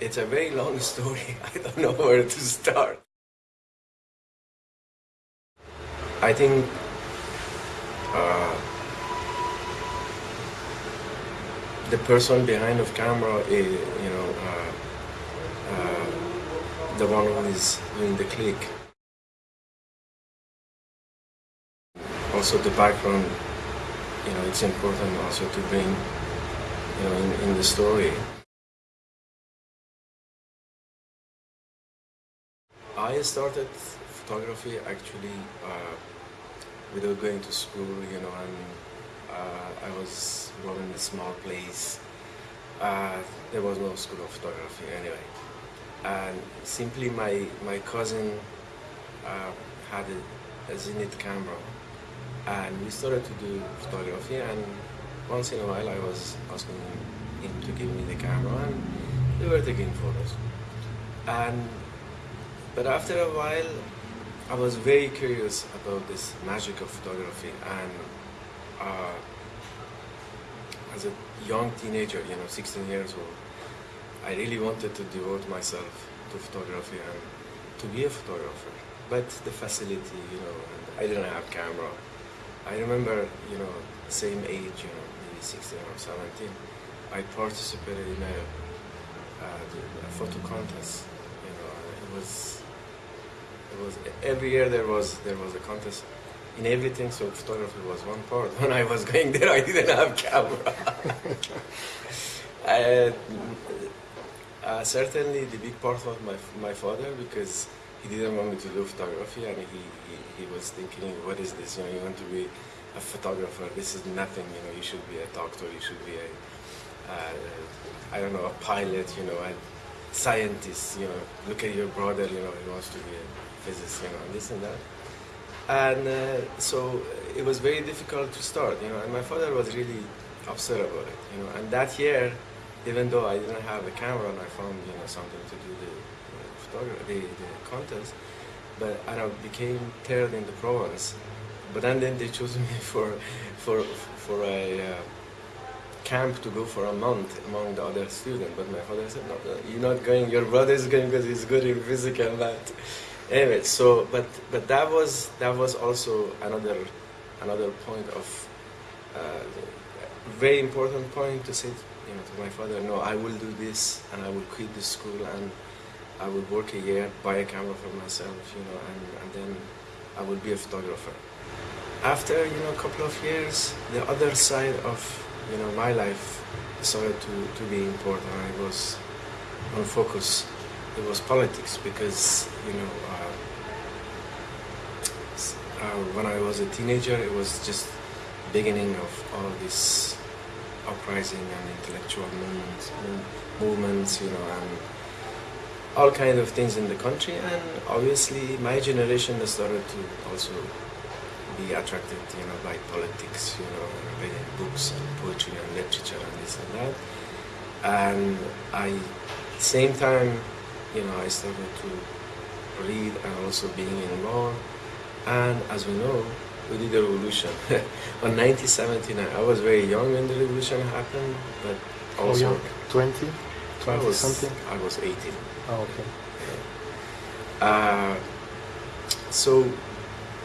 it's a very long story. I don't know where to start. I think uh, the person behind the camera is, you know, uh, uh, the one who is doing the click. Also the background, you know, it's important also to bring, you know, in, in the story. I started photography actually uh, without going to school, you know, and uh, I was born in a small place. Uh, there was no school of photography anyway. And simply my, my cousin uh, had a, a Zenith camera and we started to do photography and once in a while I was asking him to give me the camera and we were taking photos. And but after a while I was very curious about this magic of photography and uh, as a young teenager, you know, 16 years old, I really wanted to devote myself to photography and to be a photographer. But the facility, you know, I didn't have camera. I remember, you know, same age, you know, maybe 16 or 17, I participated in a, uh, a photo contest. You know, it was, it was every year there was there was a contest in everything, so photography was one part. When I was going there, I didn't have camera. uh, uh, certainly, the big part was my my father because he didn't want me to do photography, and he, he, he was thinking, "What is this? You know, you want to be a photographer? This is nothing. You know, you should be a doctor. You should be a uh, I don't know, a pilot. You know, a scientist. You know, look at your brother. You know, he wants to be a physicist. You know, and this and that." and uh, so it was very difficult to start, you know. And my father was really upset about it, you know. And that year, even though I didn't have a camera and I found you know something to do the photography, the, the contest, but I became third in the province. But then, then they chose me for for for a uh, camp to go for a month among the other students. But my father said, no, you're not going. Your brother is going because he's good in physics and math anyway so but but that was that was also another another point of uh, very important point to say you know to my father no i will do this and i will quit the school and i will work a year buy a camera for myself you know and, and then i will be a photographer. After you know a couple of years the other side of you know my life started to, to be important. I was on focus. It was politics because you know uh, when I was a teenager it was just beginning of all this uprising and intellectual movements, movements you know and all kind of things in the country and obviously my generation started to also be attracted you know by politics you know reading books and poetry and literature and this and that and I same time you know, I started to read and also being involved. And as we know, we did the revolution. On 1979, I was very young when the revolution happened, but also... young? 20? 20 I was, something? I was 18. Oh, okay. Uh, so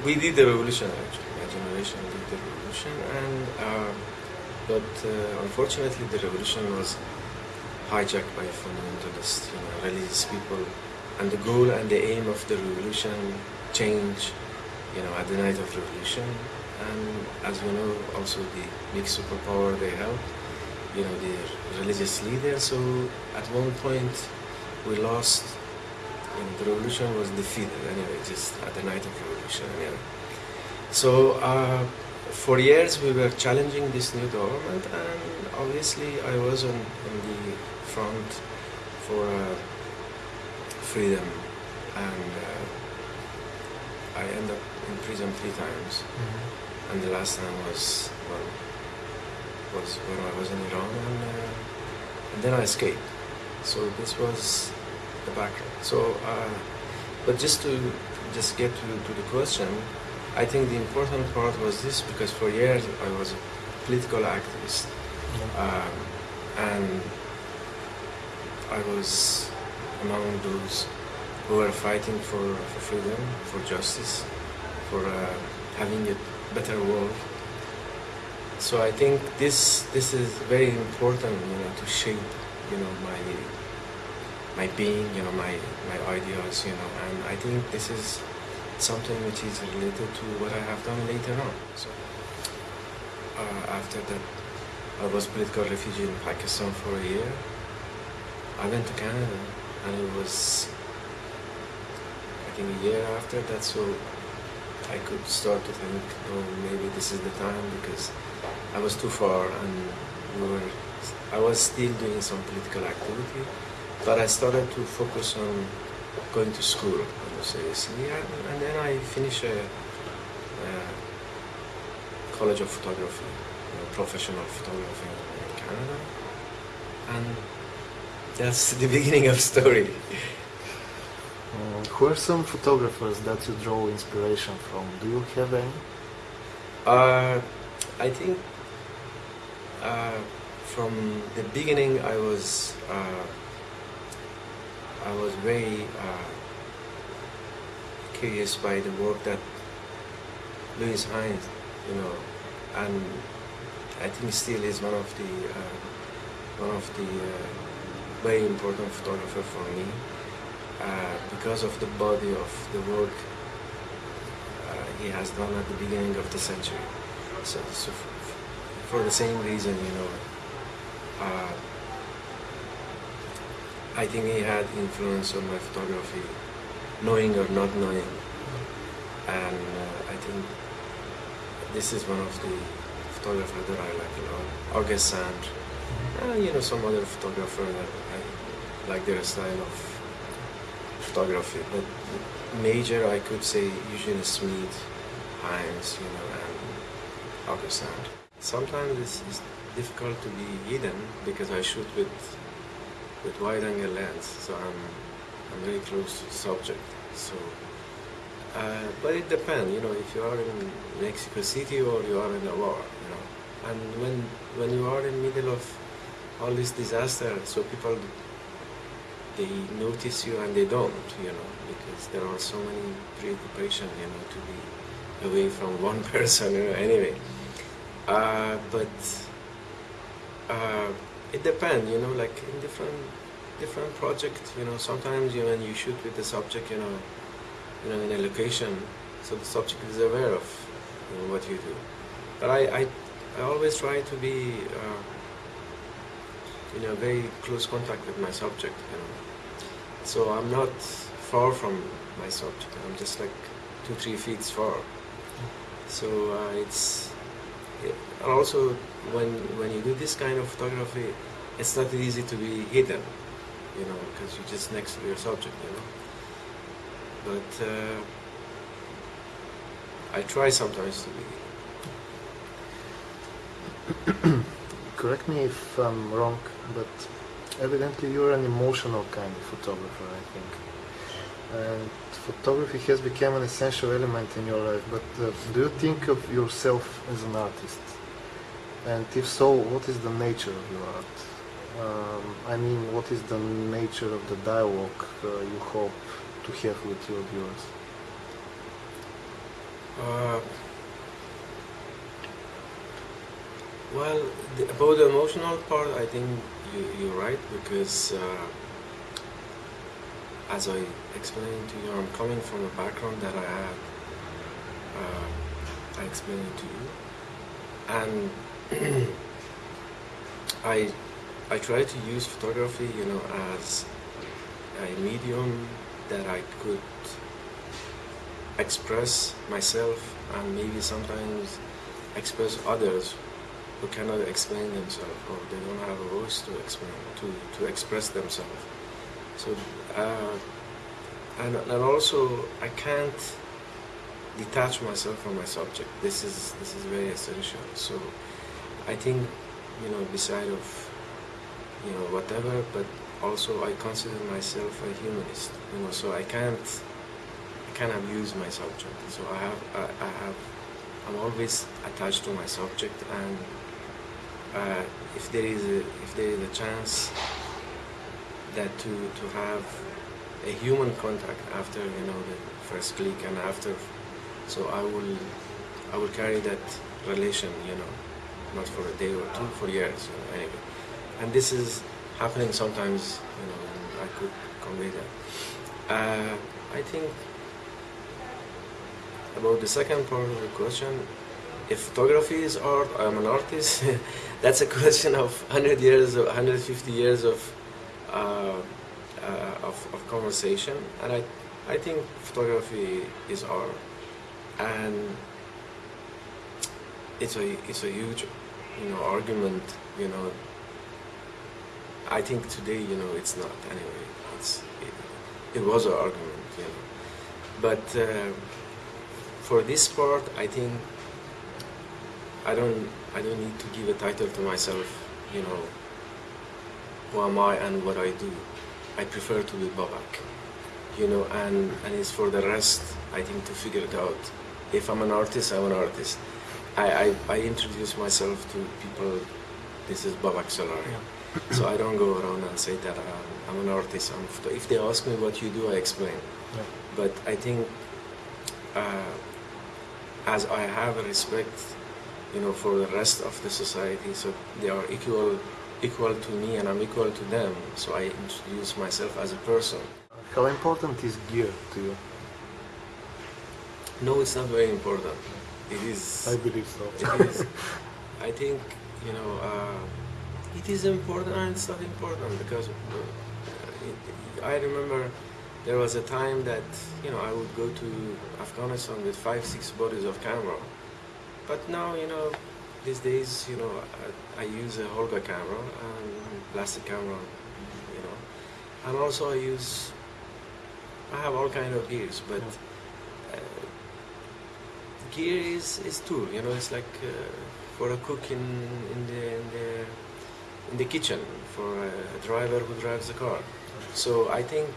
we did the revolution actually. My generation did the revolution, and uh, but uh, unfortunately the revolution was hijacked by fundamentalist, you know, religious people. And the goal and the aim of the revolution change, you know, at the night of revolution. And as we know, also the big superpower they held, you know, the religious leader. So at one point, we lost. Know, the revolution was defeated anyway, just at the night of revolution. So uh, for years we were challenging this new government, and obviously I was on, on the front for uh, freedom and uh, I ended up in prison three times mm -hmm. and the last time was well, was when I was in Iran and, uh, and then I escaped so this was the background so uh, but just to just get to, to the question I think the important part was this because for years I was a political activist mm -hmm. um, and I was among those who are fighting for, for freedom, for justice, for uh, having a better world. So I think this this is very important, you know, to shape, you know, my my being, you know, my my ideas, you know, and I think this is something which is related to what I have done later on. So uh, after that, I was political refugee in Pakistan for a year. I went to Canada, and it was think a year after that, so I could start to think, oh, maybe this is the time because I was too far and we were, I was still doing some political activity, but I started to focus on going to school seriously, and, and then I finished a, a college of photography, you know, professional photography in Canada, and that's the beginning of story. Who are some photographers that you draw inspiration from? Do you have any? Uh, I think uh, from the beginning I was uh, I was very uh, curious by the work that Lewis Hines, you know, and I think still is one of the uh, one of the uh, very important photographer for me uh, because of the body of the work uh, he has done at the beginning of the century. So, so for the same reason, you know, uh, I think he had influence on my photography, knowing or not knowing. And uh, I think this is one of the photographers that I like a lot. August Sander, uh, you know, some other photographer that I like their style of photography. But major, I could say Eugene Smith, Hines, you know, and August. Sometimes it's, it's difficult to be hidden because I shoot with with wide angle lens, so I'm I'm very close to the subject. So, uh, but it depends, you know, if you are in Mexico City or you are in a war, you know, and when when you are in middle of all this disaster, so people they notice you and they don't, you know, because there are so many preoccupation, you know, to be away from one person, you know, anyway. Uh, but uh, it depends, you know, like in different different projects, you know, sometimes you when you shoot with the subject, you know, you know, in a location, so the subject is aware of you know, what you do. But I, I, I always try to be, uh, you know, very close contact with my subject, know. So I'm not far from my subject. I'm just like two, three feet far. So uh, it's and also when when you do this kind of photography, it's not easy to be hidden, you know, because you're just next to your subject, you know. But uh, I try sometimes to be. Correct me if I'm wrong, but evidently you're an emotional kind of photographer, I think. And photography has become an essential element in your life, but uh, do you think of yourself as an artist? And if so, what is the nature of your art? Um, I mean, what is the nature of the dialogue uh, you hope to have with your viewers? Uh, well, the, about the emotional part, I think you, you're right because, uh, as I explained to you, I'm coming from a background that I had. Uh, I explained to you, and I I try to use photography, you know, as a medium that I could express myself and maybe sometimes express others who cannot explain themselves or they don't have a voice to explain to, to express themselves. So uh, and, and also I can't detach myself from my subject. This is this is very essential. So I think you know beside of you know whatever, but also I consider myself a humanist. You know, so I can't I can't abuse my subject. So I have I, I have I'm always attached to my subject, and uh, if there is a, if there is a chance that to to have a human contact after you know the first click and after so I will I will carry that relation you know not for a day or two for years you know, anyway. And this is happening sometimes you know I could convey that. Uh, I think about the second part of the question if photography is art I'm an artist that's a question of 100 years or 150 years of uh, uh, of, of conversation. And I, I think photography is art. And it's a it's a huge you know argument you know. I think today you know it's not anyway. It's it, it was an argument you know. But uh, for this part I think I don't I don't need to give a title to myself you know who am I and what I do. I prefer to be Babak you know and and it's for the rest I think to figure it out. If I'm an artist I'm an artist. I, I, I introduce myself to people this is Babak Salari. So I don't go around and say that I'm, I'm an artist. I'm, if they ask me what you do I explain. Yeah. but I think uh, as I have a respect you know for the rest of the society so they are equal equal to me and I'm equal to them. So I introduce myself as a person. How important is gear to you? no it's not very important. It is. I believe so. it is. I think you know uh, it is important and it's not important because uh, it, I remember there was a time that you know I would go to Afghanistan with five six bodies of camera but now you know these days you know I, I use a Holga camera and plastic camera you know. And also I use I have all kind of gears but uh, gear is, is tool you know it's like uh, for a cook in, in the in the in the kitchen for a driver who drives the car. So I think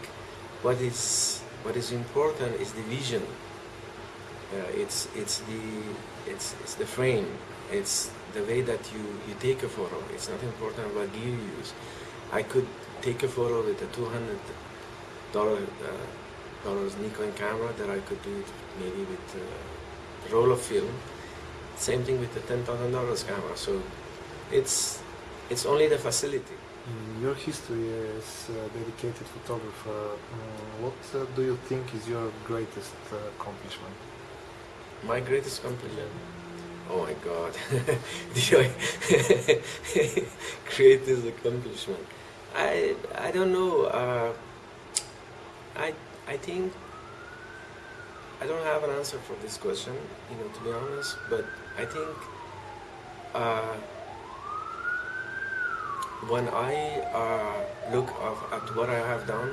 what is what is important is the vision. Uh, it's it's the it's, it's the frame. It's the way that you, you take a photo. It's not important what gear you use. I could take a photo with a 200 dollar uh, dollars Nikon camera that I could do it maybe with uh, a roll of film. Same thing with the ten thousand dollars camera. So it's it's only the facility. In your history as a dedicated photographer, mm, what uh, do you think is your greatest uh, accomplishment? My greatest accomplishment. Oh my God! Greatest accomplishment? I I don't know. Uh, I I think I don't have an answer for this question. You know, to be honest, but I think uh, when I uh, look of, at what I have done,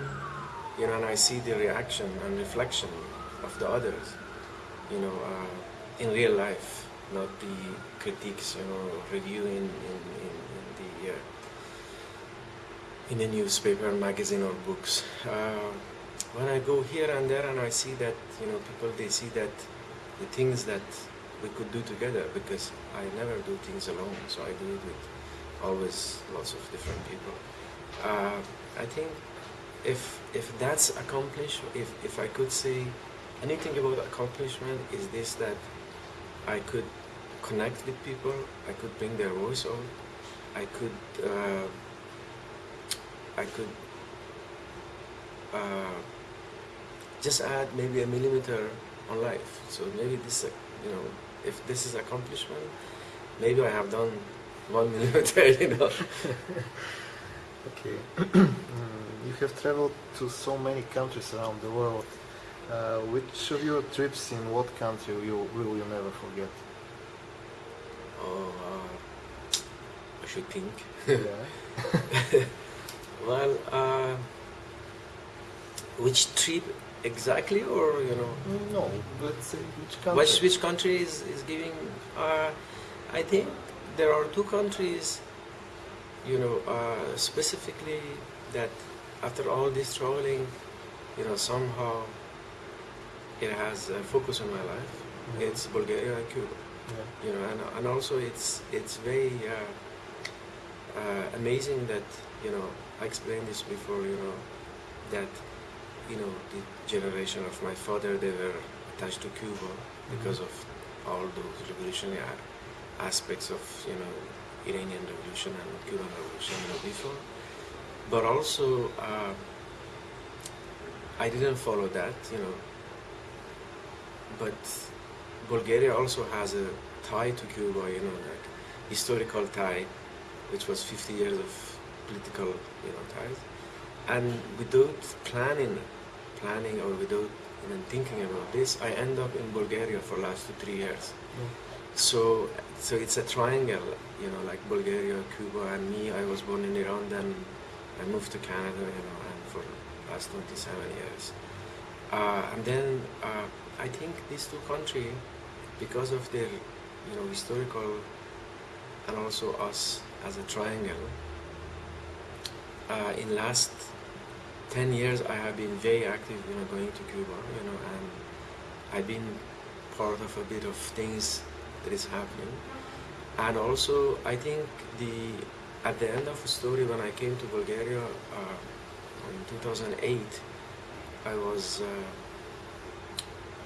you know, and I see the reaction and reflection of the others, you know, uh, in real life, not the critiques, know, reviewing in, in, in the uh, in the newspaper, magazine, or books. Uh, when I go here and there, and I see that, you know, people they see that the things that we could do together, because I never do things alone, so I do it with always lots of different people. Uh, I think if if that's accomplished, if if I could say anything about accomplishment, is this that I could connect with people, I could bring their voice out, I could uh, I could uh, just add maybe a millimeter on life. So maybe this, uh, you know, if this is accomplishment, maybe I have done one millimeter, you know. Okay. Mm, you have traveled to so many countries around the world. Uh, which of your trips in what country you, will you never forget? Oh, uh, I should think. yeah. well, uh, which trip exactly, or you know, No, let's say which country? which which country is is giving? Uh, I think there are two countries, you know, uh, specifically that after all this traveling, you know, somehow it has a focus on my life. Mhm. It's Bulgaria and Cuba. Yeah. you know, and, and also it's it's very uh, uh, amazing that you know I explained this before, you know, that, you know, the generation of my father, they were attached to Cuba because of all those revolutionary aspects of, you know, Iranian revolution and Cuban revolution, you know, before. But also, uh, I didn't follow that, you know. But Bulgaria also has a tie to Cuba, you know, like historical tie, which was 50 years of political, you know, ties. And without planning, planning or without even thinking about this, I end up in Bulgaria for last two, three years. So, so it's a triangle, you know, like Bulgaria, Cuba, and me. I was born in Iran, then I moved to Canada, you know, and for last 27 years. Uh, and then uh, I think these two countries, because of their, you know, historical, and also us as a triangle. Uh, in last 10 years, I have been very active, you know, going to Cuba, you know, and I've been part of a bit of things that is happening. And also, I think the at the end of the story, when I came to Bulgaria uh, in 2008, I was uh,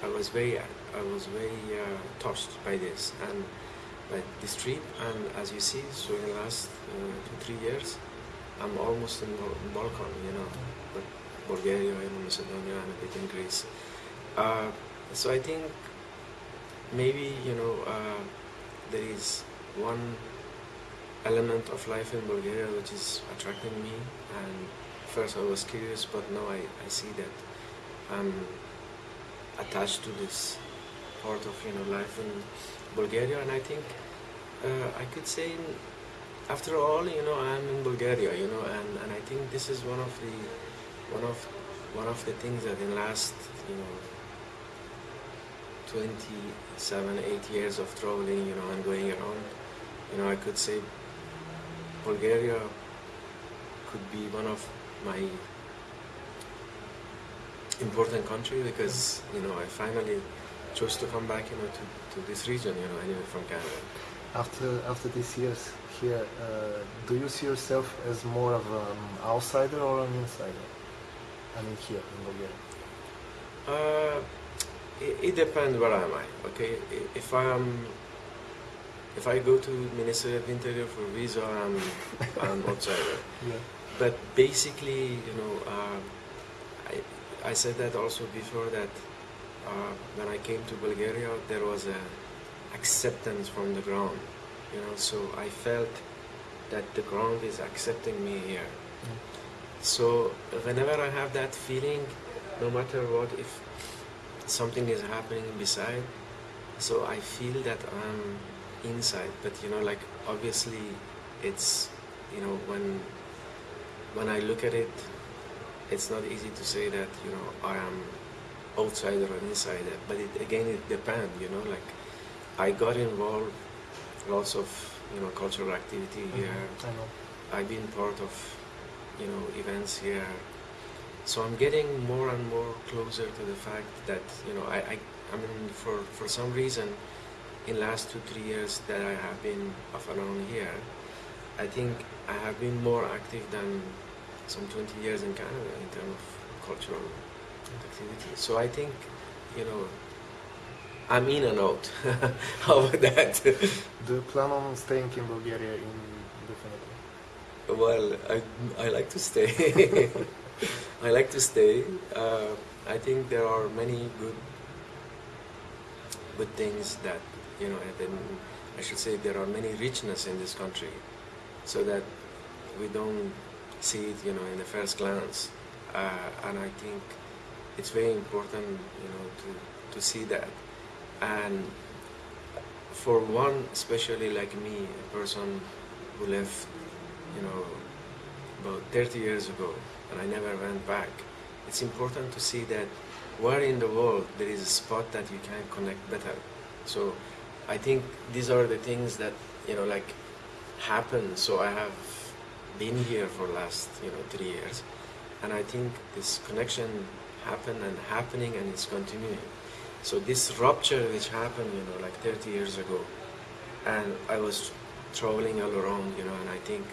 I was very I was very uh, touched by this and by this trip. And as you see, so in the last uh, two three years, I'm almost in Bal- Balkan, you know, but Bulgaria, and Macedonia, and a bit in Greece. Uh, so I think maybe you know uh, there is one element of life in Bulgaria which is attracting me and first I was curious but now I, I see that I'm attached to this part of you know life in Bulgaria. And I think uh, I could say after all you know I'm in Bulgaria you know and, and I think this is one of the one of one of the things that in last you know 27 8 years of traveling you know and going around you know I could say Bulgaria could be one of my important country because you know I finally chose to come back you know to, to this region you know anyway from Canada After after these years here, uh, do you see yourself as more of an outsider or an insider? I mean, here in Bulgaria. uh, it, it depends where I am I okay if I am if I go to Ministry of Interior for visa I'm I'm outsider Yeah. but basically you know uh, I, said that also before that uh, when I came to Bulgaria there was a acceptance from the ground you know so I felt that the ground is accepting me here. So whenever I have that feeling no matter what if something is happening beside so I feel that I'm inside. But you know like obviously it's you know when when I look at it it's not easy to say that you know I am outsider or insider but it again it depends you know like I got involved lots of you know cultural activity mm-hmm. here I know. I've been part of, you know, events here. So I'm getting more and more closer to the fact that, you know, I, I, I mean, for, for some reason, in last two, three years that I have been off and on here, I think I have been more active than some 20 years in Canada in terms of cultural activity. So I think, you know, I'm in and out. How about that? Do you plan on staying in Bulgaria indefinitely? Well, I, I like to stay. I like to stay. Uh, I think there are many good good things that you know. And then I should say there are many richness in this country, so that we don't see it, you know, in the first glance. Uh, and I think it's very important, you know, to to see that. And for one, especially like me, a person who left you know, about 30 years ago, and I never went back. It's important to see that where in the world there is a spot that you can connect better. So I think these are the things that, you know, like happen. So I have been here for last, you know, three years. And I think this connection happened and happening and it's continuing. So this rupture which happened, you know, like 30 years ago, and I was traveling all around, you know, and I think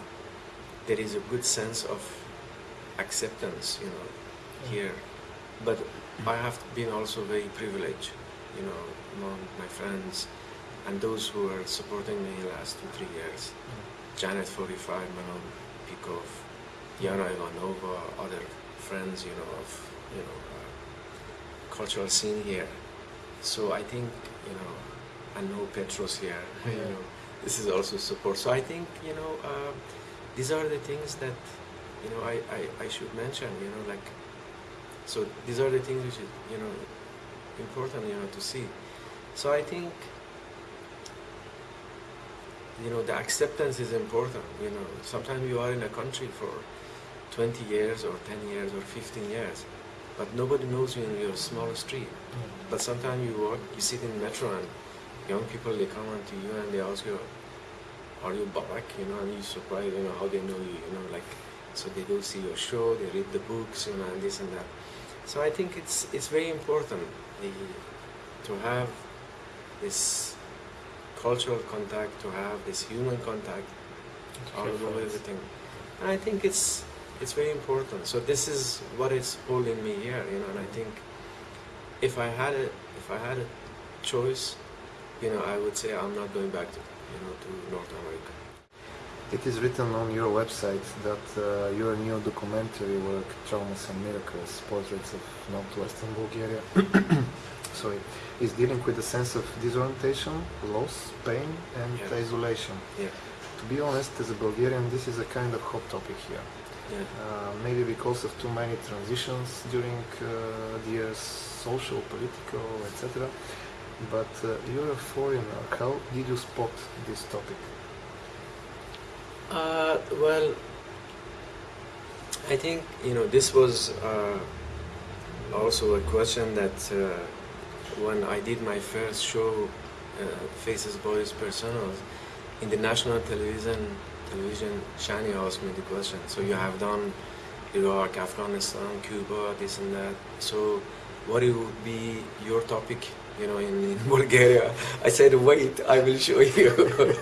there is a good sense of acceptance, you know, here. But I have been also very privileged, you know, among my friends and those who are supporting me the last two, three years. Janet 45, Peykov, Yana Ivanova, other friends, you know, of, you know, uh, cultural scene here. So I think, you know, I know Petros here, you know, this is also support. So I think, you know, uh, these are the things that, you know, I, I, I should mention, you know, like, so these are the things which is, you know, important, you know, to see. So I think, you know, the acceptance is important, you know. Sometimes you are in a country for 20 years or 10 years or 15 years, but nobody knows you in your small street. Mm. But sometimes you walk, you sit in metro and young people, they come on to you and they ask you, are you Babak, you know, and you surprised, you know, how they know you, you know, like, so they go see your show, they read the books, you know, and this and that. So I think it's, it's very important the, to have this cultural contact, to have this human contact all Hear over everything. And I think it's, it's very important. So this is what is holding me here, you know, and I think if I had a, if I had a choice, you know, I would say I'm not going back to, you know, to North America. It is written on your website that uh, your new documentary work, Traumas and Miracles, Portraits of Northwestern Bulgaria, sorry, is dealing with a sense of disorientation, loss, pain, and Yeah. isolation. Yeah, To be honest, as a Bulgarian, this is a kind of hot topic here. yeah. Uh, maybe because of too many transitions during uh, the years, social, political, etc. But uh, you're a foreigner. How did you spot this topic? Uh, well, I think you know this was uh, also a question that uh, when I did my first show, uh, Faces, Bodies, Personals, in the national television, television, Shani asked me the question. So you have done Iraq, Afghanistan, Cuba, this and that. So what it would be your topic, you know, in, in Bulgaria? I said, wait, I will show you.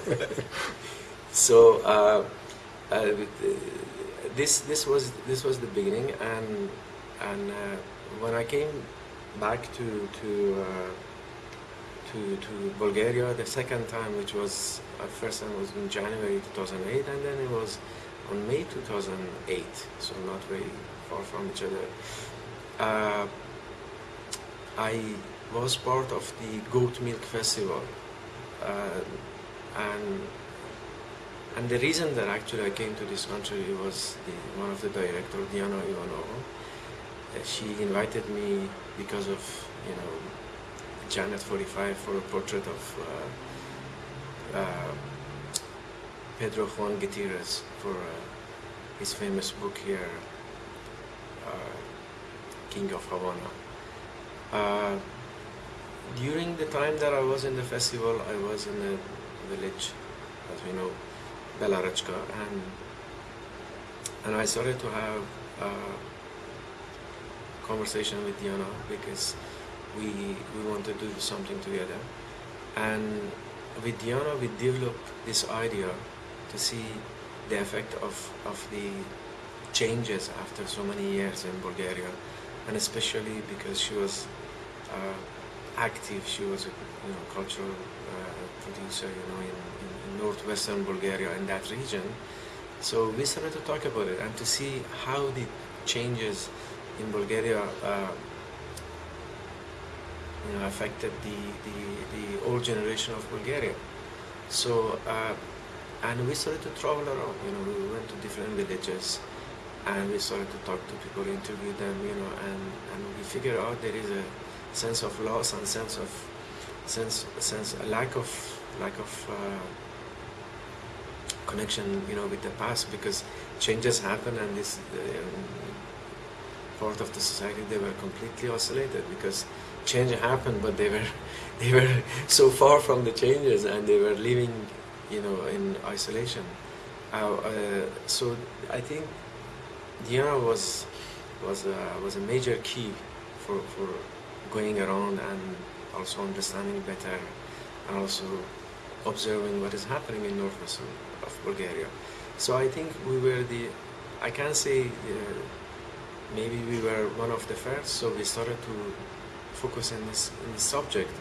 so uh, uh, this this was this was the beginning, and and uh, when I came back to to uh, to to Bulgaria the second time, which was uh, first time was in January 2008, and then it was on May 2008, so not very far from each other. Uh, I was part of the Goat Milk Festival, uh, and and the reason that actually I came to this country was the, one of the director, Diana Ivanova. Uh, she invited me because of you know Janet 45 for a portrait of uh, uh, Pedro Juan Gutierrez for uh, his famous book here, uh, King of Havana. Uh, during the time that I was in the festival, I was in a village, as we know, Bela Rechka, and and I started to have a conversation with Diana because we we want to do something together, and with Diana we developed this idea to see the effect of of the changes after so many years in Bulgaria, and especially because she was uh, active, she was a you know cultural uh, producer, you know, in, in, in northwestern Bulgaria in that region. So we started to talk about it and to see how the changes in Bulgaria, uh, you know, affected the, the, the old generation of Bulgaria. So, uh, and we started to travel around, you know, we went to different villages and we started to talk to people, interview them, you know, and, and we figured out there is a sense of loss and sense of, sense, sense, a lack of, lack of, uh, connection, you know, with the past because changes happen and this um, part of the society they were completely isolated because change happened, but they were they were so far from the changes and they were living, you know, in isolation. Uh, uh, so I think Diana was was a, was a major key for for going around and also understanding better and also observing what is happening in northwestern of Bulgaria. So I think we were the, I can't say uh, maybe we were one of the first, so we started to focus in this in this subject,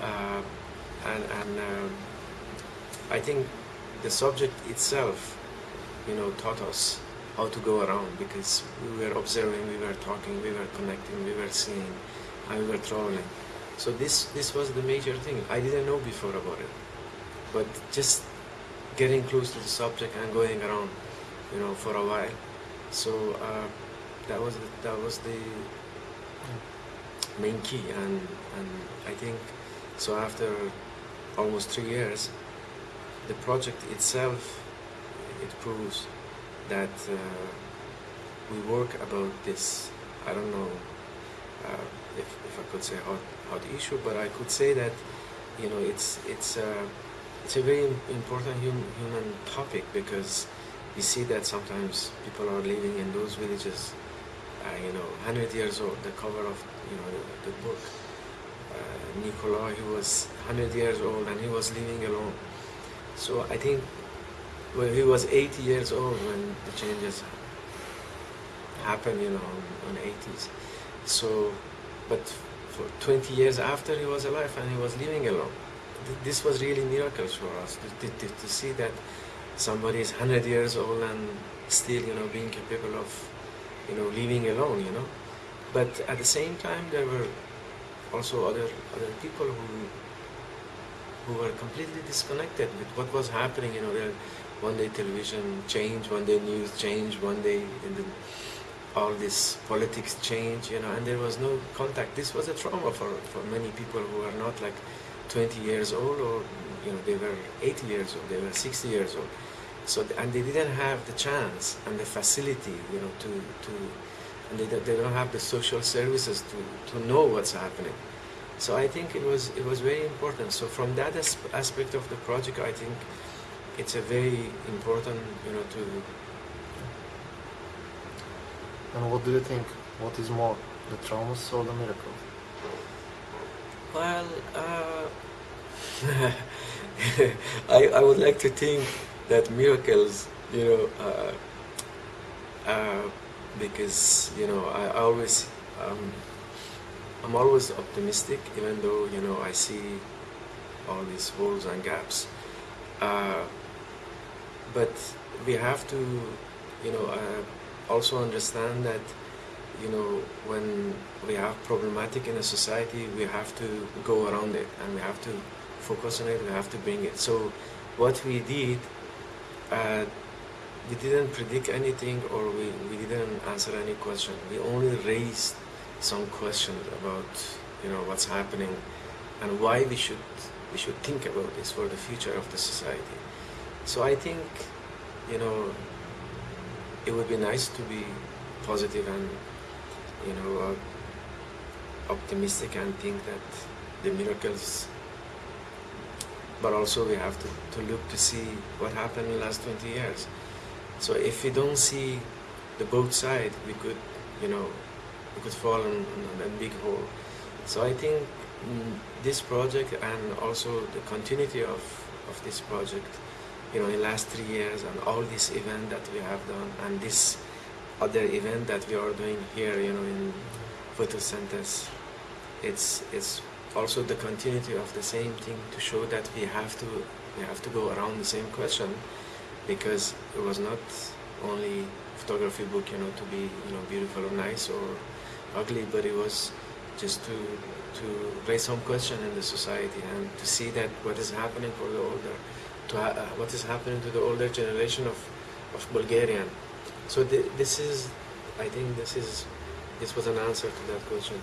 uh, and and um, I think the subject itself, you know, taught us how to go around because we were observing, we were talking, we were connecting, we were seeing, and we were traveling. So this this was the major thing. I didn't know before about it, but just getting close to the subject and going around, you know, for a while. So uh, that was the, that was the main key, and and I think so. After almost three years, the project itself it proves that uh, we work about this. I don't know uh, if, if I could say hot hot issue, but I could say that you know it's it's uh, it's a very important hum, human topic because we see that sometimes people are living in those villages, uh, you know, 100 years old. The cover of you know the, book, uh, he was 100 years old and he was living alone. So I think when he was 80 years old when the changes happened, you know, in the 80s. So, but for 20 years after he was alive and he was living alone. This was really miracles for us to, to, to see that somebody is 100 years old and still, you know, being capable of, you know, living alone, you know. But at the same time, there were also other other people who who were completely disconnected with what was happening. You know, one day television changed, one day news changed, one day the, all this politics changed, you know, and there was no contact. This was a trauma for, for many people who are not like 20 years old or, you know, they were 80 years old, they were 60 years old. So, and they didn't have the chance and the facility, you know, to, to and they, they don't have the social services to, to know what's happening. So I think it was it was very important. So from that aspect of the project, I think it's a very important, you know, to. And what do you think? What is more, the traumas or the miracle? Well, uh, I I would like to think that miracles, you know, uh, uh, because you know I, always um, I'm always optimistic, even though you know I see all these holes and gaps. Uh, but we have to, you know, uh, also understand that, you know, when we have problematic in a society, we have to go around it and we have to focus on it. We have to bring it. So, what we did, uh, we didn't predict anything or we, we didn't answer any question. We only raised some questions about, you know, what's happening and why we should we should think about this for the future of the society. So I think, you know, it would be nice to be positive and, you know, uh, optimistic and think that the miracles, but also we have to, to look to see what happened in the last 20 years. So if we don't see the both side, we could, you know, we could fall in, in a big hole. So I think mm, this project and also the continuity of, of this project you know, in the last three years and all this event that we have done and this other event that we are doing here, you know, in photosynthesis, it's it's also the continuity of the same thing to show that we have to we have to go around the same question because it was not only photography book, you know, to be you know beautiful or nice or ugly, but it was just to to raise some question in the society and to see that what is happening for the older to uh, what is happening to the older generation of, of Bulgarian. So th this is, I think this is, this was an answer to that question.